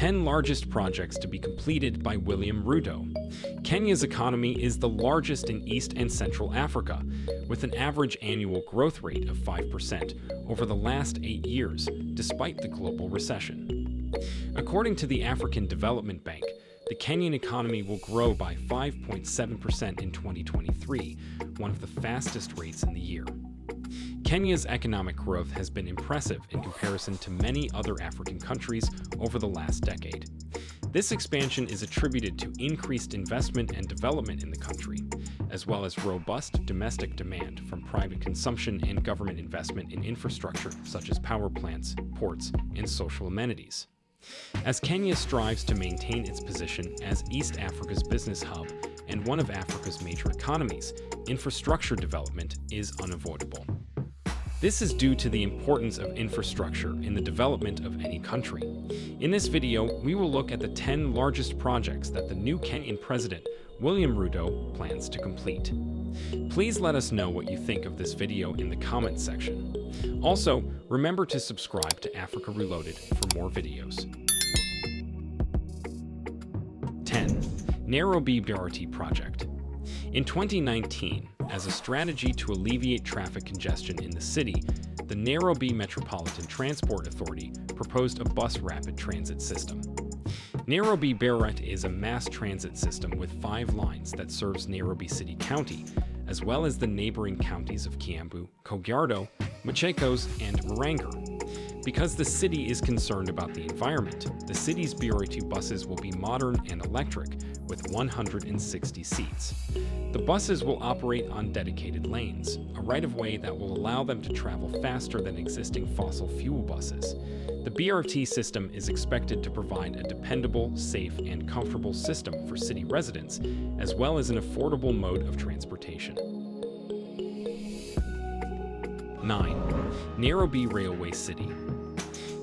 10 largest projects to be completed by William Ruto. Kenya's economy is the largest in East and Central Africa, with an average annual growth rate of 5% over the last eight years, despite the global recession. According to the African Development Bank, the Kenyan economy will grow by 5.7% in 2023, one of the fastest rates in the year. Kenya's economic growth has been impressive in comparison to many other African countries over the last decade. This expansion is attributed to increased investment and development in the country, as well as robust domestic demand from private consumption and government investment in infrastructure such as power plants, ports, and social amenities. As Kenya strives to maintain its position as East Africa's business hub and one of Africa's major economies, infrastructure development is unavoidable. This is due to the importance of infrastructure in the development of any country. In this video, we will look at the 10 largest projects that the new Kenyan president, William Ruto, plans to complete. Please let us know what you think of this video in the comments section. Also, remember to subscribe to Africa Reloaded for more videos. 10. Nairobi BRT Project In 2019, as a strategy to alleviate traffic congestion in the city, the Nairobi Metropolitan Transport Authority proposed a bus rapid transit system. Nairobi BRT is a mass transit system with five lines that serves Nairobi City County, as well as the neighboring counties of Kiambu, Kajiado, Machakos, and Murang'a. Because the city is concerned about the environment, the city's BRT buses will be modern and electric, with 160 seats. The buses will operate on dedicated lanes, a right-of-way that will allow them to travel faster than existing fossil fuel buses. The BRT system is expected to provide a dependable, safe, and comfortable system for city residents, as well as an affordable mode of transportation. 9. Nairobi Railway City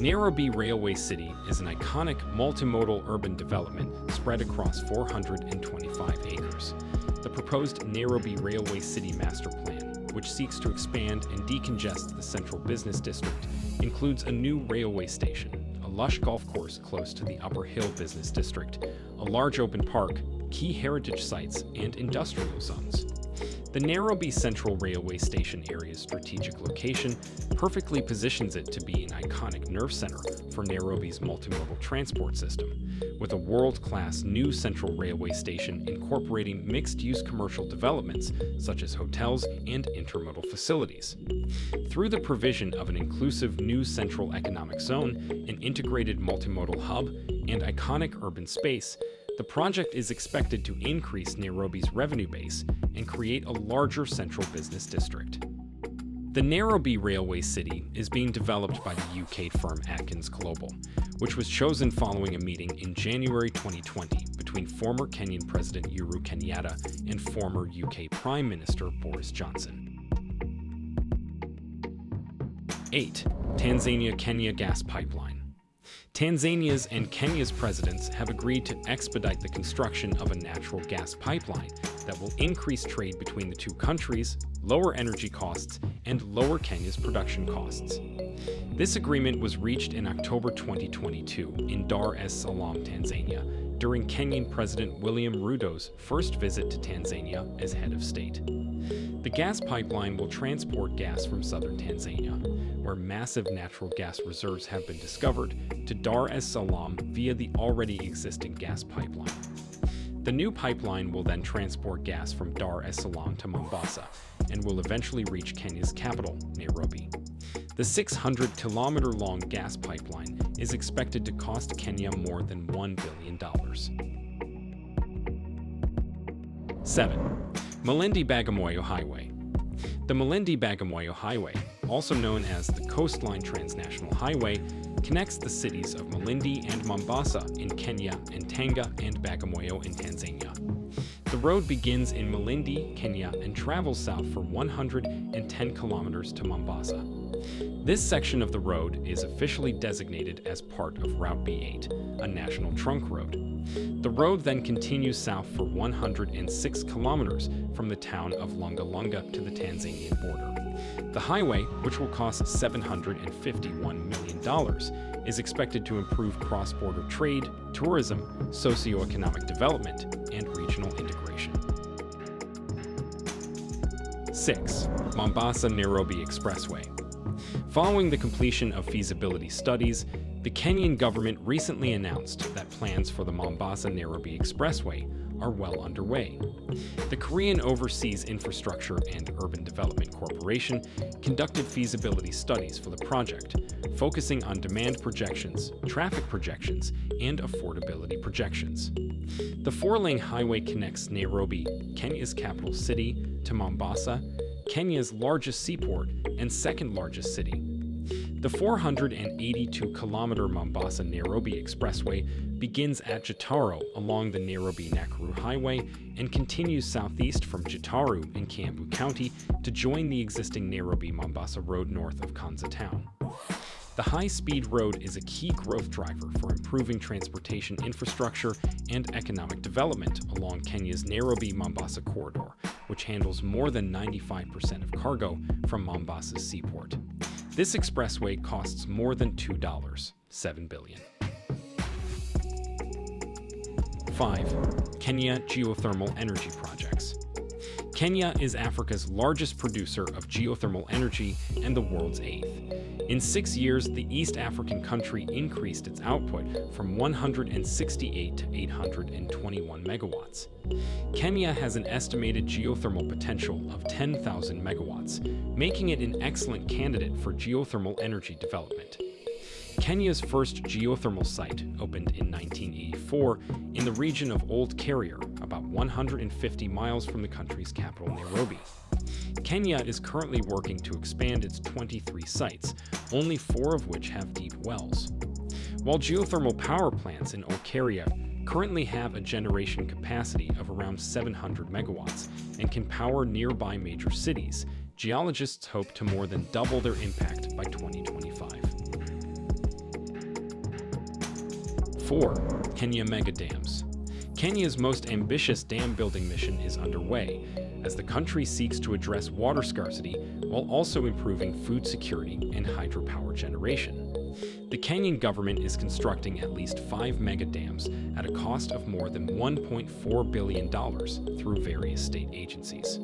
Nairobi Railway City is an iconic multimodal urban development spread across 425 acres. The proposed Nairobi Railway City Master Plan, which seeks to expand and decongest the central business district, includes a new railway station, a lush golf course close to the Upper Hill Business District, a large open park, key heritage sites, and industrial zones. The Nairobi Central Railway Station area's strategic location perfectly positions it to be an iconic nerve center for Nairobi's multimodal transport system, with a world-class new central railway station incorporating mixed-use commercial developments such as hotels and intermodal facilities. Through the provision of an inclusive new central economic zone, an integrated multimodal hub, and iconic urban space, the project is expected to increase Nairobi's revenue base and create a larger central business district. The Nairobi Railway City is being developed by the UK firm Atkins Global, which was chosen following a meeting in January 2020 between former Kenyan President Uhuru Kenyatta and former UK Prime Minister Boris Johnson. 8. Tanzania-Kenya Gas Pipeline Tanzania's and Kenya's presidents have agreed to expedite the construction of a natural gas pipeline that will increase trade between the two countries, lower energy costs, and lower Kenya's production costs. This agreement was reached in October 2022 in Dar es Salaam, Tanzania, during Kenyan President William Ruto's first visit to Tanzania as head of state. The gas pipeline will transport gas from southern Tanzania, where massive natural gas reserves have been discovered, to Dar es Salaam via the already existing gas pipeline. The new pipeline will then transport gas from Dar es Salaam to Mombasa and will eventually reach Kenya's capital, Nairobi. The 600 kilometer long gas pipeline is expected to cost Kenya more than $1 billion. 7. Malindi Bagamoyo Highway. The Malindi Bagamoyo Highway, also known as the Coastline Transnational Highway, connects the cities of Malindi and Mombasa in Kenya and Tanga and Bagamoyo in Tanzania. The road begins in Malindi, Kenya and travels south for 110 kilometers to Mombasa. This section of the road is officially designated as part of Route B8, a national trunk road. The road then continues south for 106 kilometers from the town of Lunga Lunga to the Tanzanian border. The highway, which will cost $751 million, is expected to improve cross-border trade, tourism, socio-economic development, and regional integration. 6. Mombasa-Nairobi Expressway Following the completion of feasibility studies, the Kenyan government recently announced that plans for the Mombasa-Nairobi Expressway are well underway. The Korean Overseas Infrastructure and Urban Development Corporation conducted feasibility studies for the project, focusing on demand projections, traffic projections, and affordability projections. The four-lane highway connects Nairobi, Kenya's capital city, to Mombasa, Kenya's largest seaport and second largest city. The 482-kilometer Mombasa-Nairobi Expressway begins at Gitaru along the Nairobi-Nakuru Highway and continues southeast from Gitaru in Kiambu County to join the existing Nairobi-Mombasa Road north of Konza Town. The high-speed road is a key growth driver for improving transportation infrastructure and economic development along Kenya's Nairobi-Mombasa corridor, which handles more than 95% of cargo from Mombasa's seaport. This expressway costs more than $2, 7 billion. 5. Kenya Geothermal Energy Projects Kenya is Africa's largest producer of geothermal energy and the world's eighth. In six years, the East African country increased its output from 168 to 821 megawatts. Kenya has an estimated geothermal potential of 10,000 megawatts, making it an excellent candidate for geothermal energy development. Kenya's first geothermal site opened in 1984 in the region of Olkaria, about 150 miles from the country's capital, Nairobi. Kenya is currently working to expand its 23 sites, only four of which have deep wells. While geothermal power plants in Olkaria currently have a generation capacity of around 700 megawatts and can power nearby major cities, geologists hope to more than double their impact by 2025. 4. Kenya Mega Dams Kenya's most ambitious dam building mission is underway, as the country seeks to address water scarcity while also improving food security and hydropower generation. The Kenyan government is constructing at least five mega dams at a cost of more than $1.4 billion through various state agencies.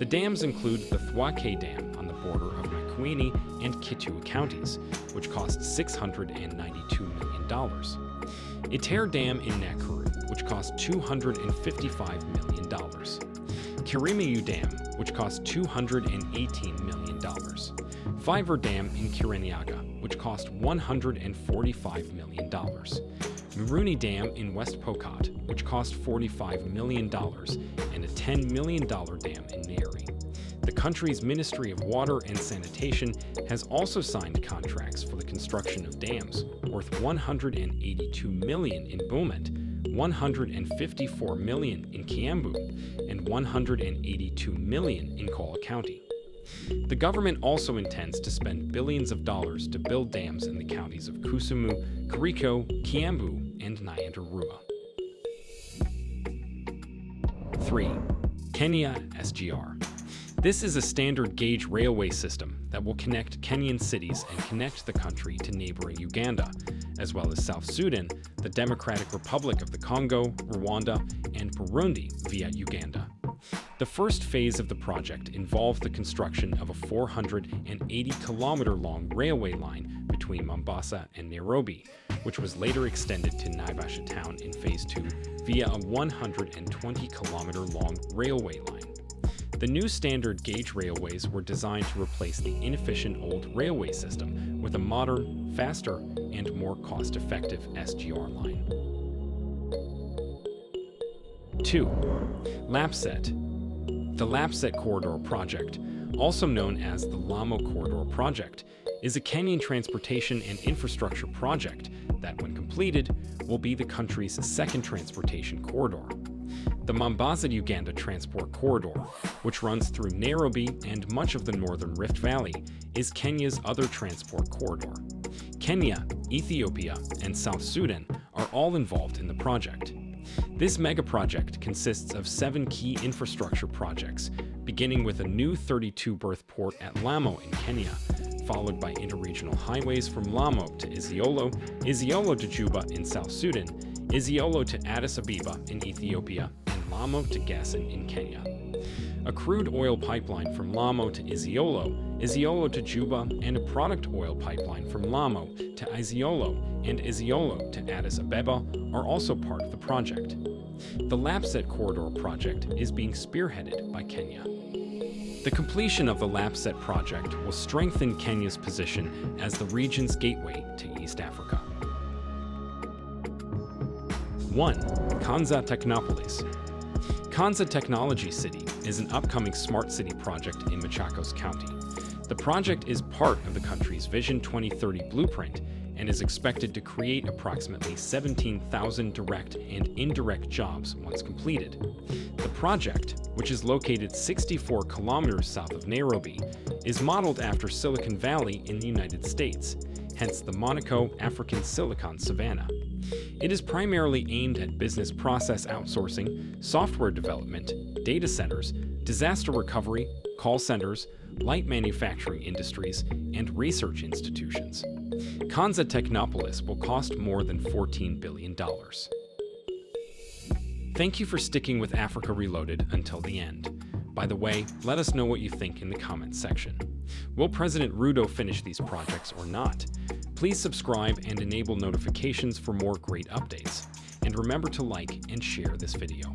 The dams include the Thwake Dam on the border of Makueni and Kitui counties, which cost $692 million. Itare Dam in Nakuru, which cost $255 million. Kirimayu Dam, which cost $218 million. Thiba Dam in Kirinyaga, which cost $145 million. Miruni Dam in West Pokot, which cost $45 million, and a $10 million dam in Nyeri. The country's Ministry of Water and Sanitation has also signed contracts for the construction of dams worth 182 million in Bomet 154 million in Kiambu, and 182 million in Kola County. The government also intends to spend billions of dollars to build dams in the counties of Kisumu, Kericho, Kiambu, and Nyandarua. 3. Kenya SGR this is a standard gauge railway system that will connect Kenyan cities and connect the country to neighboring Uganda, as well as South Sudan, the Democratic Republic of the Congo, Rwanda, and Burundi via Uganda. The first phase of the project involved the construction of a 480-kilometer-long railway line between Mombasa and Nairobi, which was later extended to Naivasha town in Phase 2 via a 120-kilometer-long railway line. The new standard gauge railways were designed to replace the inefficient old railway system with a modern, faster, and more cost-effective SGR line. 2. LAPSSET The LAPSSET Corridor Project, also known as the Lamu Corridor Project, is a Kenyan transportation and infrastructure project that, when completed, will be the country's second transportation corridor. The Mombasa-Uganda Transport Corridor, which runs through Nairobi and much of the northern Rift Valley, is Kenya's other transport corridor. Kenya, Ethiopia, and South Sudan are all involved in the project. This mega project consists of seven key infrastructure projects, beginning with a new 32 berth port at Lamu in Kenya, followed by interregional highways from Lamu to Isiolo, Isiolo to Juba in South Sudan, Isiolo to Addis Ababa in Ethiopia, Lamu to Gasan in Kenya. A crude oil pipeline from Lamu to Isiolo, Isiolo to Juba, and a product oil pipeline from Lamu to Isiolo and Isiolo to Addis Ababa are also part of the project. The LAPSSET Corridor project is being spearheaded by Kenya. The completion of the LAPSSET project will strengthen Kenya's position as the region's gateway to East Africa. 1. Konza Technopolis Konza Technology City is an upcoming smart city project in Machakos County. The project is part of the country's Vision 2030 blueprint and is expected to create approximately 17,000 direct and indirect jobs once completed. The project, which is located 64 kilometers south of Nairobi, is modeled after Silicon Valley in the United States, hence the Monaco African Silicon Savannah. It is primarily aimed at business process outsourcing, software development, data centers, disaster recovery, call centers, light manufacturing industries, and research institutions. Konza Technopolis will cost more than $14 billion. Thank you for sticking with Africa Reloaded until the end. By the way, let us know what you think in the comments section. Will President Ruto finish these projects or not? Please subscribe and enable notifications for more great updates. And remember to like and share this video.